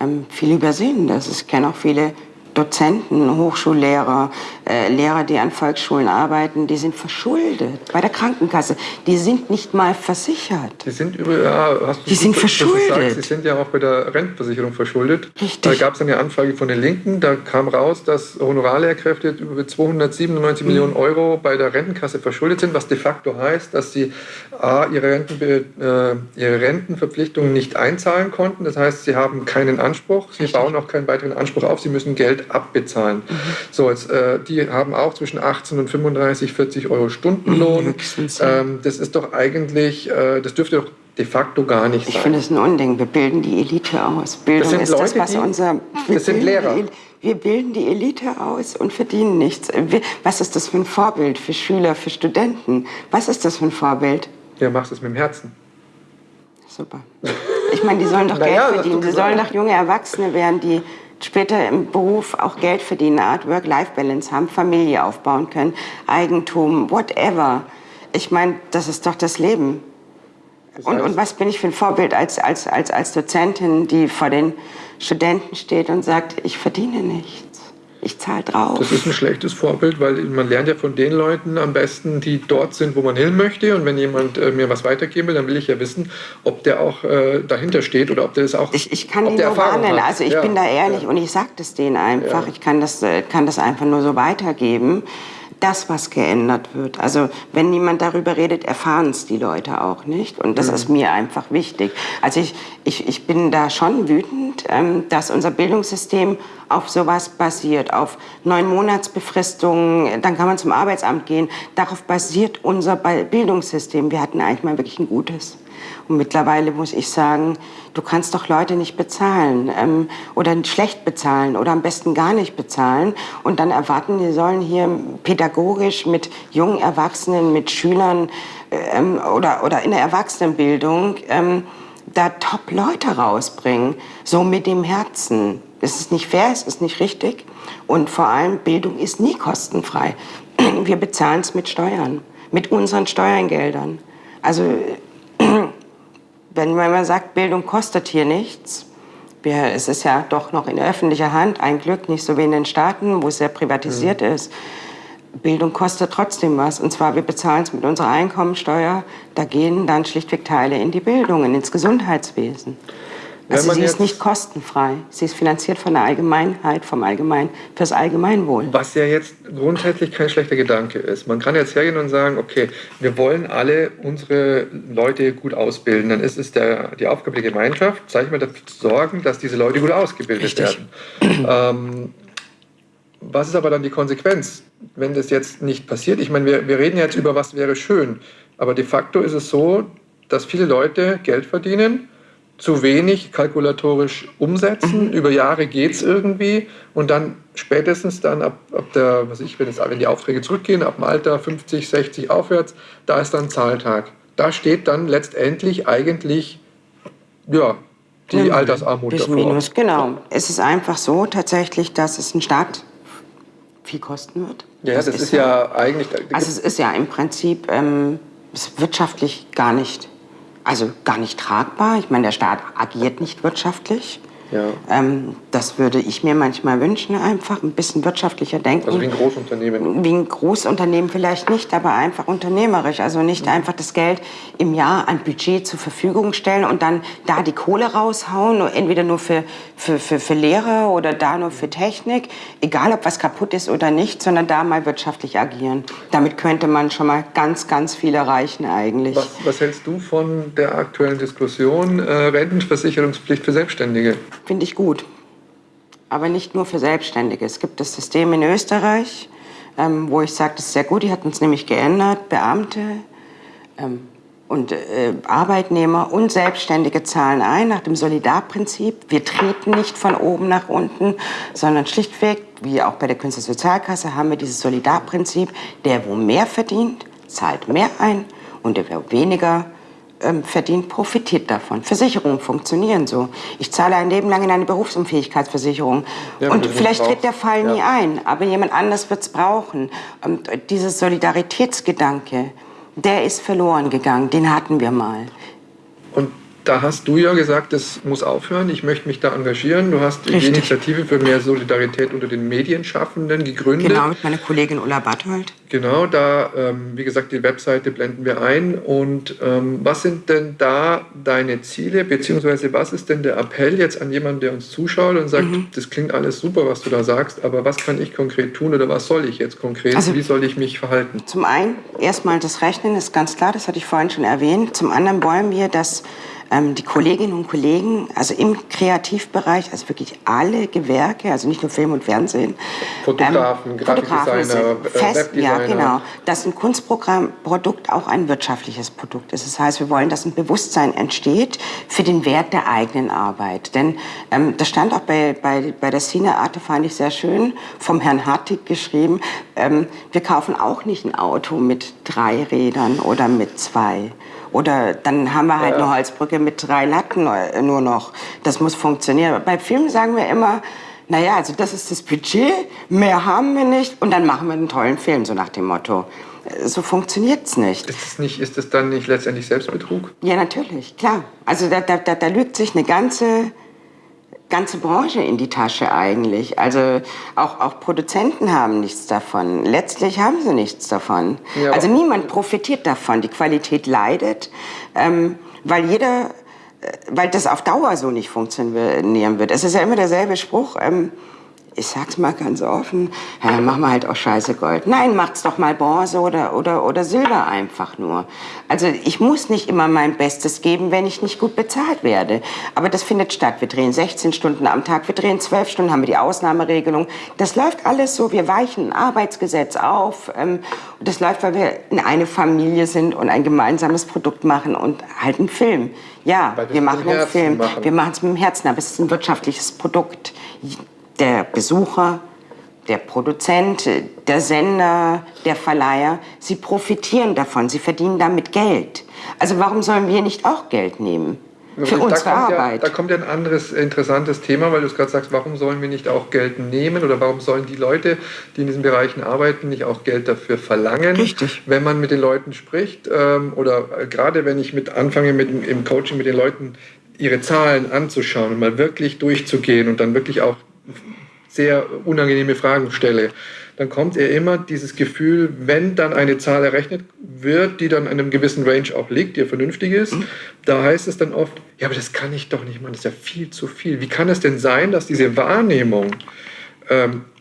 Speaker 2: Ähm, viele übersehen das. Ich kenne auch viele Dozenten, Hochschullehrer, äh, Lehrer, die an Volksschulen arbeiten, die sind verschuldet bei der Krankenkasse. Die sind nicht mal versichert.
Speaker 1: Die sind über, ja, hast du
Speaker 2: die sind verschuldet. Sagst,
Speaker 1: die sind ja auch bei der Rentenversicherung verschuldet.
Speaker 2: Richtig.
Speaker 1: Da gab es eine Anfrage von den Linken, da kam raus, dass Honorarlehrkräfte über 297 mhm. Millionen Euro bei der Rentenkasse verschuldet sind, was de facto heißt, dass sie A, ihre, Rentenbe äh, ihre Rentenverpflichtungen nicht einzahlen konnten. Das heißt, sie haben keinen Anspruch, sie Richtig. bauen auch keinen weiteren Anspruch auf, sie müssen Geld abbezahlen. Mhm. So, jetzt, äh, die haben auch zwischen 18 und 35, 40 Euro Stundenlohn. Mhm, ähm, das ist doch eigentlich, äh, das dürfte doch de facto gar nicht
Speaker 2: sein.
Speaker 1: Ich
Speaker 2: finde es ein Unding. Wir bilden die Elite aus. Bildung
Speaker 1: das ist
Speaker 2: Leute,
Speaker 1: das, was
Speaker 2: die, unser.
Speaker 1: Das sind Lehrer.
Speaker 2: Wir bilden die Elite aus und verdienen nichts. Was ist das für ein Vorbild für Schüler, für Studenten? Was ist das für ein Vorbild?
Speaker 1: Ja, machst es mit dem Herzen.
Speaker 2: Super. Ich meine, die sollen doch Geld ja, verdienen. Die sollen doch junge Erwachsene werden, die später im Beruf auch Geld verdienen, Art Work-Life-Balance haben, Familie aufbauen können, Eigentum, whatever. Ich meine, das ist doch das Leben. Das heißt, und, und was bin ich für ein Vorbild als, als, als, als Dozentin, die vor den Studenten steht und sagt, ich verdiene nichts. Ich zahle drauf.
Speaker 1: Das ist ein schlechtes Vorbild, weil man lernt ja von den Leuten am besten, die dort sind, wo man hin möchte. Und wenn jemand äh, mir was weitergeben will, dann will ich ja wissen, ob der auch äh, dahinter steht oder ob der das auch.
Speaker 2: Ich, ich kann ihn nur warnen. Also ich ja, bin da ehrlich ja. und ich sage das denen einfach. Ja. Ich kann das, äh, kann das einfach nur so weitergeben das, was geändert wird. Also wenn niemand darüber redet, erfahren es die Leute auch nicht. Und das mhm. ist mir einfach wichtig. Also ich, ich, ich bin da schon wütend, ähm, dass unser Bildungssystem auf sowas basiert, auf neun Monatsbefristungen, dann kann man zum Arbeitsamt gehen. Darauf basiert unser Bildungssystem. Wir hatten eigentlich mal wirklich ein gutes. Und mittlerweile muss ich sagen, du kannst doch Leute nicht bezahlen ähm, oder schlecht bezahlen oder am besten gar nicht bezahlen und dann erwarten, die sollen hier pädagogisch mit jungen Erwachsenen, mit Schülern ähm, oder, oder in der Erwachsenenbildung ähm, da Top-Leute rausbringen, so mit dem Herzen. Es ist nicht fair, es ist nicht richtig und vor allem Bildung ist nie kostenfrei. Wir bezahlen es mit Steuern, mit unseren Steuergeldern. Also wenn man sagt, Bildung kostet hier nichts, es ist ja doch noch in öffentlicher Hand, ein Glück, nicht so wie in den Staaten, wo es sehr privatisiert mhm. ist. Bildung kostet trotzdem was. Und zwar, wir bezahlen es mit unserer Einkommensteuer. Da gehen dann schlichtweg Teile in die Bildung, ins Gesundheitswesen. Also sie ist nicht kostenfrei. Sie ist finanziert von der Allgemeinheit, vom Allgemein, fürs Allgemeinwohl.
Speaker 1: Was ja jetzt grundsätzlich kein schlechter Gedanke ist. Man kann jetzt hergehen und sagen, okay, wir wollen alle unsere Leute gut ausbilden. Dann ist es der, die Aufgabe der Gemeinschaft, sage ich mal, dafür zu sorgen, dass diese Leute gut ausgebildet Richtig. werden. Ähm, was ist aber dann die Konsequenz, wenn das jetzt nicht passiert? Ich meine, wir, wir reden jetzt über, was wäre schön. Aber de facto ist es so, dass viele Leute Geld verdienen zu wenig kalkulatorisch umsetzen. Mhm. Über Jahre geht es irgendwie und dann spätestens dann ab, ab der, was ich, wenn, es, wenn die Aufträge zurückgehen, ab dem Alter 50, 60 aufwärts, da ist dann Zahltag. Da steht dann letztendlich eigentlich ja, die ja, Altersarmut
Speaker 2: das davor. Minus, genau. Es ist einfach so tatsächlich, dass es ein Staat viel kosten wird.
Speaker 1: Ja, das, das ist, ist, ja eigentlich...
Speaker 2: Also es ist ja im Prinzip ähm, wirtschaftlich gar nicht also gar nicht tragbar. Ich meine, der Staat agiert nicht wirtschaftlich. Ja. Ähm, das würde ich mir manchmal wünschen, einfach ein bisschen wirtschaftlicher denken.
Speaker 1: Also wie ein Großunternehmen?
Speaker 2: Wie ein Großunternehmen vielleicht nicht, aber einfach unternehmerisch. Also nicht mhm. einfach das Geld im Jahr an Budget zur Verfügung stellen und dann da die Kohle raushauen, entweder nur für, für, für, für Lehre oder da nur für Technik, egal ob was kaputt ist oder nicht, sondern da mal wirtschaftlich agieren. Damit könnte man schon mal ganz, ganz viel erreichen eigentlich.
Speaker 1: Was, was hältst du von der aktuellen Diskussion äh, Rentenversicherungspflicht für Selbstständige?
Speaker 2: Finde ich gut. Aber nicht nur für Selbstständige. Es gibt das System in Österreich, ähm, wo ich sage, das ist sehr gut. Die hatten es nämlich geändert. Beamte ähm, und äh, Arbeitnehmer und Selbstständige zahlen ein nach dem Solidarprinzip. Wir treten nicht von oben nach unten, sondern schlichtweg, wie auch bei der Künstlersozialkasse, haben wir dieses Solidarprinzip. Der, wo mehr verdient, zahlt mehr ein und der, wer weniger ähm, verdient, profitiert davon. Versicherungen funktionieren so. Ich zahle ein Leben lang in eine Berufsunfähigkeitsversicherung. Ja, und vielleicht tritt der Fall ja. nie ein, aber jemand anders wird es brauchen. Und dieses Solidaritätsgedanke, der ist verloren gegangen. Den hatten wir mal.
Speaker 1: Und da hast du ja gesagt, das muss aufhören, ich möchte mich da engagieren. Du hast Richtig. die Initiative für mehr Solidarität unter den Medienschaffenden gegründet.
Speaker 2: Genau, mit meiner Kollegin Ulla Barthold.
Speaker 1: Genau, da, ähm, wie gesagt, die Webseite blenden wir ein. Und ähm, was sind denn da deine Ziele, beziehungsweise was ist denn der Appell jetzt an jemanden, der uns zuschaut und sagt, mhm. das klingt alles super, was du da sagst, aber was kann ich konkret tun oder was soll ich jetzt konkret, also, wie soll ich mich verhalten?
Speaker 2: Zum einen, erstmal das Rechnen ist ganz klar, das hatte ich vorhin schon erwähnt. Zum anderen wollen wir, dass die Kolleginnen und Kollegen, also im Kreativbereich, also wirklich alle Gewerke, also nicht nur Film und Fernsehen.
Speaker 1: Fotografen, ähm, Grafikdesigner,
Speaker 2: äh, fest. Ja, genau. Dass ein Kunstprogrammprodukt auch ein wirtschaftliches Produkt ist. Das heißt, wir wollen, dass ein Bewusstsein entsteht für den Wert der eigenen Arbeit. Denn ähm, das stand auch bei, bei, bei der Cine Arte, fand ich sehr schön, vom Herrn Hartig geschrieben, ähm, wir kaufen auch nicht ein Auto mit drei Rädern oder mit zwei. Oder dann haben wir halt ja. eine Holzbrücke mit drei Latten nur noch. Das muss funktionieren. Bei Filmen sagen wir immer, naja, also das ist das Budget, mehr haben wir nicht und dann machen wir einen tollen Film, so nach dem Motto. So funktioniert es nicht.
Speaker 1: Ist es nicht. ist das dann nicht letztendlich Selbstbetrug?
Speaker 2: Ja, natürlich, klar. Also da, da, da, da lügt sich eine ganze ganze Branche in die Tasche eigentlich. Also auch, auch Produzenten haben nichts davon. Letztlich haben sie nichts davon. Ja, also niemand profitiert davon. Die Qualität leidet, ähm, weil jeder, äh, weil das auf Dauer so nicht funktionieren wird. Es ist ja immer derselbe Spruch. Ähm, ich sag's mal ganz offen, ja, machen wir halt auch scheiße Gold. Nein, macht's doch mal Bronze oder, oder, oder Silber einfach nur. Also ich muss nicht immer mein Bestes geben, wenn ich nicht gut bezahlt werde. Aber das findet statt. Wir drehen 16 Stunden am Tag, wir drehen 12 Stunden, haben wir die Ausnahmeregelung. Das läuft alles so, wir weichen ein Arbeitsgesetz auf. Ähm, das läuft, weil wir in eine Familie sind und ein gemeinsames Produkt machen und halt einen Film. Ja, wir machen einen Film. Machen. Wir machen es mit dem Herzen, aber es ist ein wirtschaftliches Produkt der Besucher, der Produzent, der Sender, der Verleiher, sie profitieren davon, sie verdienen damit Geld. Also warum sollen wir nicht auch Geld nehmen? Für unsere
Speaker 1: da
Speaker 2: Arbeit.
Speaker 1: Ja, da kommt ja ein anderes interessantes Thema, weil du es gerade sagst, warum sollen wir nicht auch Geld nehmen oder warum sollen die Leute, die in diesen Bereichen arbeiten, nicht auch Geld dafür verlangen?
Speaker 2: Richtig.
Speaker 1: Wenn man mit den Leuten spricht ähm, oder äh, gerade wenn ich mit anfange mit, im Coaching mit den Leuten ihre Zahlen anzuschauen und mal wirklich durchzugehen und dann wirklich auch sehr unangenehme Fragen stelle, dann kommt er immer dieses Gefühl, wenn dann eine Zahl errechnet wird, die dann in einem gewissen Range auch liegt, die vernünftig ist, mhm. da heißt es dann oft, ja, aber das kann ich doch nicht machen, das ist ja viel zu viel. Wie kann es denn sein, dass diese Wahrnehmung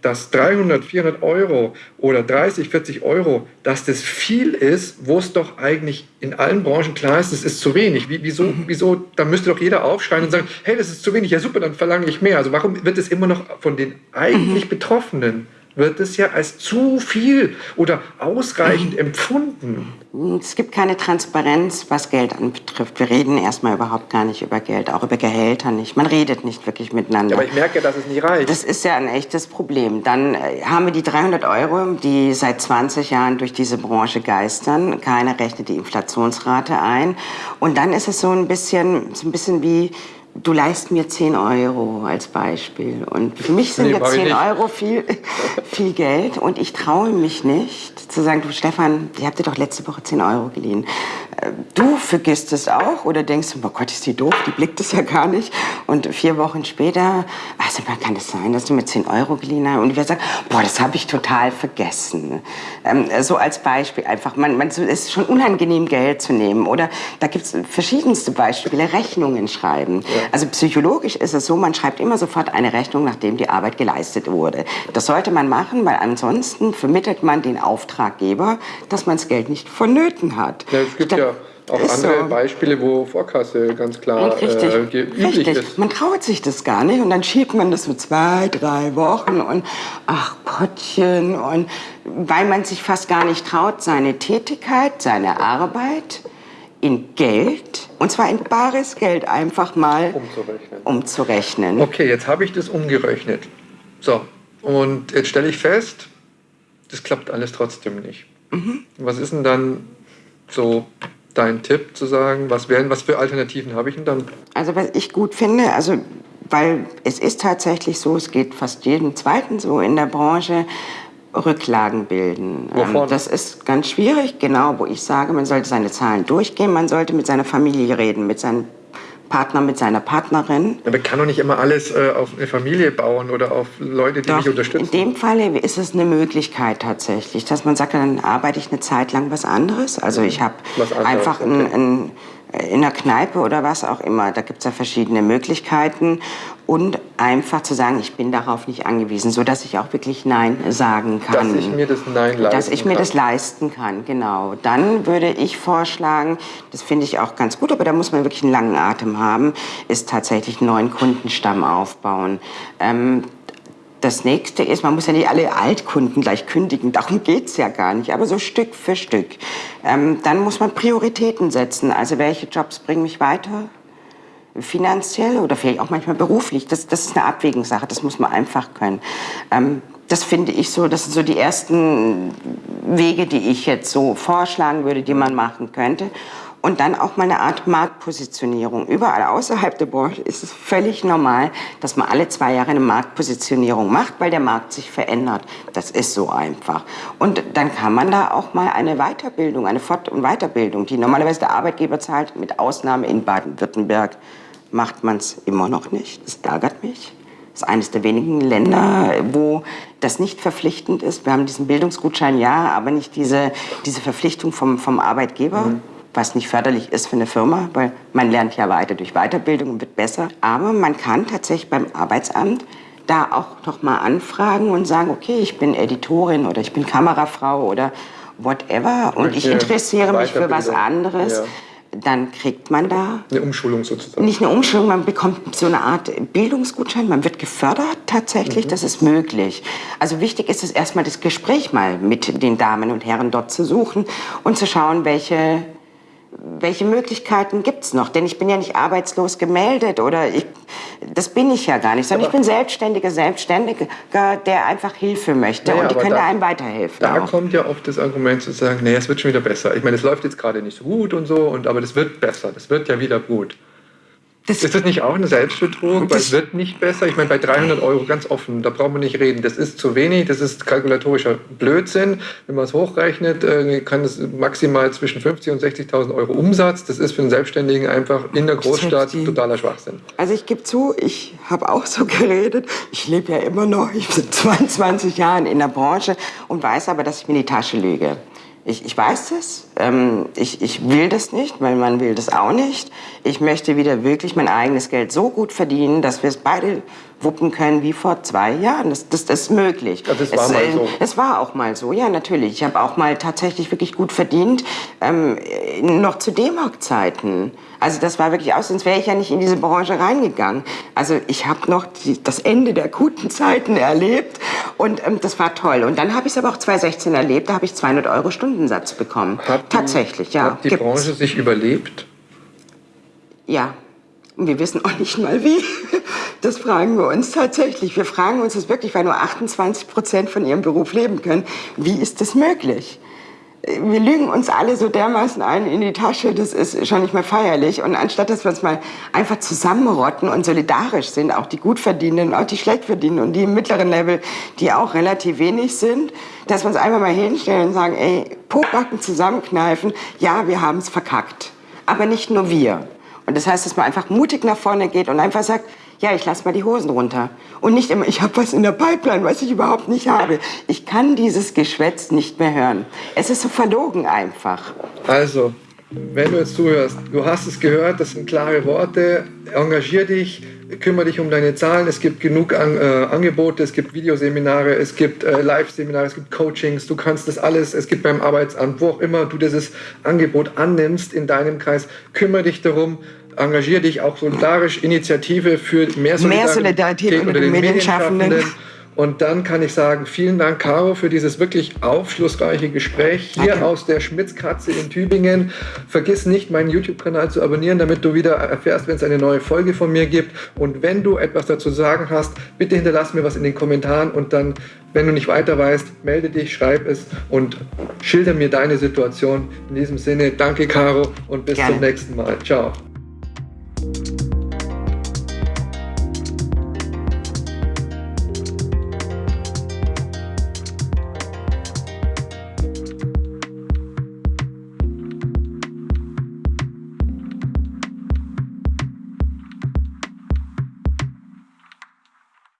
Speaker 1: dass 300, 400 Euro oder 30, 40 Euro, dass das viel ist, wo es doch eigentlich in allen Branchen klar ist, das ist zu wenig. Wie, wieso, mhm. wieso, da müsste doch jeder aufschreien und sagen, hey, das ist zu wenig, ja super, dann verlange ich mehr. Also warum wird es immer noch von den eigentlich mhm. Betroffenen wird es ja als zu viel oder ausreichend empfunden.
Speaker 2: Es gibt keine Transparenz, was Geld anbetrifft. Wir reden erstmal überhaupt gar nicht über Geld, auch über Gehälter nicht. Man redet nicht wirklich miteinander.
Speaker 1: aber ich merke, dass es nicht reicht.
Speaker 2: Das ist ja ein echtes Problem. Dann äh, haben wir die 300 Euro, die seit 20 Jahren durch diese Branche geistern. Keiner rechnet die Inflationsrate ein. Und dann ist es so ein bisschen, so ein bisschen wie du leist mir 10 Euro als Beispiel. Und für mich sind nee, jetzt 10 Euro viel, viel Geld. Und ich traue mich nicht zu sagen, du Stefan, ich habe dir doch letzte Woche 10 Euro geliehen. Äh, du vergisst es auch oder denkst, oh Gott, ist die doof, die blickt es ja gar nicht. Und vier Wochen später, also man kann es das sein, dass du mir 10 Euro geliehen hast. Und ich werde sagen, boah, das habe ich total vergessen. Ähm, so als Beispiel einfach. Man, man, es ist schon unangenehm, Geld zu nehmen. Oder da gibt es verschiedenste Beispiele, Rechnungen schreiben. Ja. Also psychologisch ist es so, man schreibt immer sofort eine Rechnung, nachdem die Arbeit geleistet wurde. Das sollte man machen, weil ansonsten vermittelt man den Auftraggeber, dass man das Geld nicht vonnöten hat.
Speaker 1: Ja, es gibt ja auch andere so. Beispiele, wo Vorkasse ganz klar
Speaker 2: richtig, äh, üblich richtig. ist. Man traut sich das gar nicht und dann schiebt man das so zwei, drei Wochen und ach Gottchen und weil man sich fast gar nicht traut, seine Tätigkeit, seine Arbeit in Geld, und zwar in bares Geld einfach mal umzurechnen. umzurechnen.
Speaker 1: Okay, jetzt habe ich das umgerechnet. So, und jetzt stelle ich fest, das klappt alles trotzdem nicht. Mhm. Was ist denn dann so dein Tipp zu sagen, was wären, was für Alternativen habe ich denn dann?
Speaker 2: Also was ich gut finde, also weil es ist tatsächlich so, es geht fast jedem Zweiten so in der Branche, Rücklagen bilden. Ähm, Wovon? Das ist ganz schwierig, genau, wo ich sage, man sollte seine Zahlen durchgehen, man sollte mit seiner Familie reden, mit seinem Partner, mit seiner Partnerin.
Speaker 1: Aber man kann doch nicht immer alles äh, auf eine Familie bauen oder auf Leute, die
Speaker 2: doch,
Speaker 1: mich unterstützen.
Speaker 2: In dem Fall ist es eine Möglichkeit tatsächlich, dass man sagt, dann arbeite ich eine Zeit lang was anderes. Also ich habe einfach okay. ein, ein in der Kneipe oder was auch immer. Da gibt es ja verschiedene Möglichkeiten. Und einfach zu sagen, ich bin darauf nicht angewiesen, sodass ich auch wirklich Nein sagen kann.
Speaker 1: Dass ich mir das Nein leisten kann.
Speaker 2: Dass ich mir kann. das leisten kann, genau. Dann würde ich vorschlagen, das finde ich auch ganz gut, aber da muss man wirklich einen langen Atem haben, ist tatsächlich einen neuen Kundenstamm aufbauen. Ähm, das nächste ist, man muss ja nicht alle Altkunden gleich kündigen, darum geht es ja gar nicht, aber so Stück für Stück. Ähm, dann muss man Prioritäten setzen, also welche Jobs bringen mich weiter, finanziell oder vielleicht auch manchmal beruflich. Das, das ist eine Abwägungssache, das muss man einfach können. Ähm, das finde ich so, das sind so die ersten Wege, die ich jetzt so vorschlagen würde, die man machen könnte und dann auch mal eine Art Marktpositionierung. Überall außerhalb der Branche ist es völlig normal, dass man alle zwei Jahre eine Marktpositionierung macht, weil der Markt sich verändert. Das ist so einfach. Und dann kann man da auch mal eine Weiterbildung, eine Fort- und Weiterbildung, die normalerweise der Arbeitgeber zahlt, mit Ausnahme in Baden-Württemberg macht man es immer noch nicht. Das ärgert mich. Das ist eines der wenigen Länder, wo das nicht verpflichtend ist. Wir haben diesen Bildungsgutschein, ja, aber nicht diese, diese Verpflichtung vom, vom Arbeitgeber. Mhm was nicht förderlich ist für eine Firma, weil man lernt ja weiter durch Weiterbildung und wird besser. Aber man kann tatsächlich beim Arbeitsamt da auch noch mal anfragen und sagen, okay, ich bin Editorin oder ich bin Kamerafrau oder whatever und ich interessiere mich für was anderes. Ja dann kriegt man da...
Speaker 1: Eine Umschulung sozusagen.
Speaker 2: Nicht eine Umschulung, man bekommt so eine Art Bildungsgutschein, man wird gefördert tatsächlich, mhm. das ist möglich. Also wichtig ist es erstmal das Gespräch mal mit den Damen und Herren dort zu suchen und zu schauen, welche welche Möglichkeiten gibt es noch? Denn ich bin ja nicht arbeitslos gemeldet oder ich, das bin ich ja gar nicht, sondern aber ich bin selbstständiger Selbstständiger, der einfach Hilfe möchte naja, und die können da, einem weiterhelfen.
Speaker 1: Da auch. kommt ja oft das Argument zu sagen, nee, es wird schon wieder besser. Ich meine, es läuft jetzt gerade nicht so gut und so, und, aber das wird besser, das wird ja wieder gut. Das ist das nicht auch eine Selbstbetrug? Es wird nicht besser. Ich meine, bei 300 Euro ganz offen, da brauchen wir nicht reden. Das ist zu wenig, das ist kalkulatorischer Blödsinn. Wenn man es hochrechnet, äh, kann es maximal zwischen 50.000 und 60.000 Euro Umsatz. Das ist für einen Selbstständigen einfach in der Großstadt totaler Schwachsinn.
Speaker 2: Also ich gebe zu, ich habe auch so geredet. Ich lebe ja immer noch, ich bin 22 Jahre in der Branche und weiß aber, dass ich mir die Tasche lüge. Ich, ich weiß das. Ähm, ich, ich will das nicht, weil man will das auch nicht. Ich möchte wieder wirklich mein eigenes Geld so gut verdienen, dass wir es beide wuppen können wie vor zwei Jahren. Das, das, das ist möglich.
Speaker 1: Ja, das war es, mal äh, so.
Speaker 2: Es war auch mal so, ja, natürlich. Ich habe auch mal tatsächlich wirklich gut verdient, ähm, noch zu D-Mark-Zeiten. Also das war wirklich aus, sonst wäre ich ja nicht in diese Branche reingegangen. Also ich habe noch die, das Ende der guten Zeiten erlebt und ähm, das war toll. Und dann habe ich es aber auch 2016 erlebt, da habe ich 200 Euro Stundensatz bekommen.
Speaker 1: Hat Tatsächlich, ja. Hat die Gibt's. Branche sich überlebt?
Speaker 2: Ja. Und wir wissen auch nicht mal wie. Das fragen wir uns tatsächlich. Wir fragen uns das wirklich, weil nur 28 Prozent von ihrem Beruf leben können. Wie ist das möglich? wir lügen uns alle so dermaßen ein in die Tasche, das ist schon nicht mehr feierlich. Und anstatt, dass wir uns mal einfach zusammenrotten und solidarisch sind, auch die Gutverdienenden, auch die Schlechtverdienenden und die im mittleren Level, die auch relativ wenig sind, dass wir uns einfach mal hinstellen und sagen, ey, Pobacken zusammenkneifen, ja, wir haben es verkackt. Aber nicht nur wir. Und das heißt, dass man einfach mutig nach vorne geht und einfach sagt, ja, ich lasse mal die Hosen runter. Und nicht immer, ich habe was in der Pipeline, was ich überhaupt nicht habe. Ich kann dieses Geschwätz nicht mehr hören. Es ist so verlogen einfach.
Speaker 1: Also, wenn du jetzt zuhörst, du hast es gehört, das sind klare Worte. Engagier dich, kümmere dich um deine Zahlen. Es gibt genug an, äh, Angebote, es gibt Videoseminare, es gibt äh, Live-Seminare, es gibt Coachings. Du kannst das alles, es gibt beim Arbeitsamt, wo auch immer du dieses Angebot annimmst in deinem Kreis, kümmere dich darum engagiere dich auch solidarisch, Initiative für mehr Solidarität, mehr Solidarität unter, unter den Medienschaffenden. Medienschaffenden und dann kann ich sagen, vielen Dank, Caro, für dieses wirklich aufschlussreiche Gespräch hier Danke. aus der Schmitzkatze in Tübingen. Vergiss nicht, meinen YouTube-Kanal zu abonnieren, damit du wieder erfährst, wenn es eine neue Folge von mir gibt. Und wenn du etwas dazu sagen hast, bitte hinterlass mir was in den Kommentaren und dann, wenn du nicht weiter weißt, melde dich, schreib es und schilder mir deine Situation. In diesem Sinne, danke, Caro, und bis Gerne. zum nächsten Mal. Ciao.